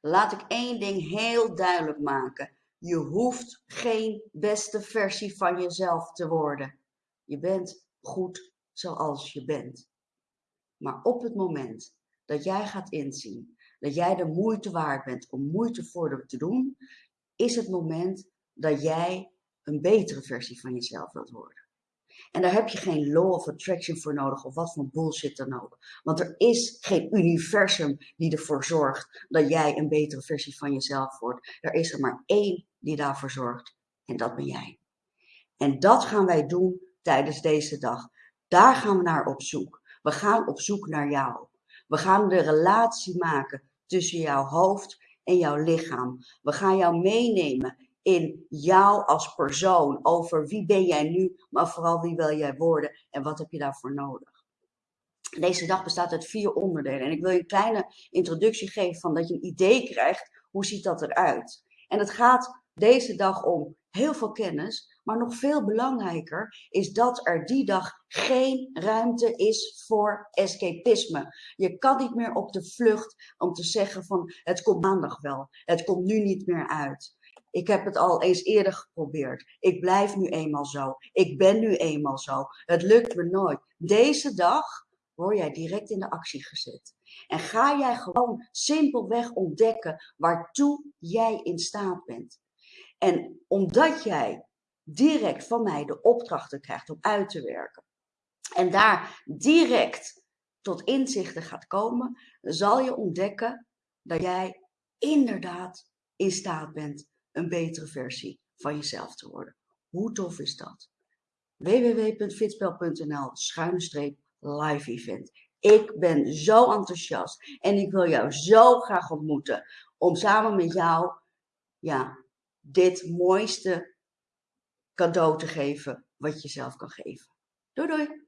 laat ik één ding heel duidelijk maken. Je hoeft geen beste versie van jezelf te worden. Je bent goed zoals je bent. Maar op het moment dat jij gaat inzien dat jij de moeite waard bent om moeite voor te doen, is het moment dat jij een betere versie van jezelf wilt worden. En daar heb je geen law of attraction voor nodig of wat voor bullshit dan ook. Want er is geen universum die ervoor zorgt dat jij een betere versie van jezelf wordt. Er is er maar één die daarvoor zorgt en dat ben jij. En dat gaan wij doen tijdens deze dag. Daar gaan we naar op zoek. We gaan op zoek naar jou. We gaan de relatie maken tussen jouw hoofd en jouw lichaam. We gaan jou meenemen in jou als persoon, over wie ben jij nu, maar vooral wie wil jij worden en wat heb je daarvoor nodig. Deze dag bestaat uit vier onderdelen en ik wil je een kleine introductie geven van dat je een idee krijgt, hoe ziet dat eruit. En het gaat deze dag om heel veel kennis, maar nog veel belangrijker is dat er die dag geen ruimte is voor escapisme. Je kan niet meer op de vlucht om te zeggen van het komt maandag wel, het komt nu niet meer uit. Ik heb het al eens eerder geprobeerd. Ik blijf nu eenmaal zo. Ik ben nu eenmaal zo. Het lukt me nooit. Deze dag word jij direct in de actie gezet. En ga jij gewoon simpelweg ontdekken waartoe jij in staat bent. En omdat jij direct van mij de opdrachten krijgt om uit te werken. En daar direct tot inzichten gaat komen, zal je ontdekken dat jij inderdaad in staat bent een betere versie van jezelf te worden. Hoe tof is dat? www.fitspel.nl schuine live event. Ik ben zo enthousiast en ik wil jou zo graag ontmoeten om samen met jou ja, dit mooiste cadeau te geven wat je zelf kan geven. Doei doei!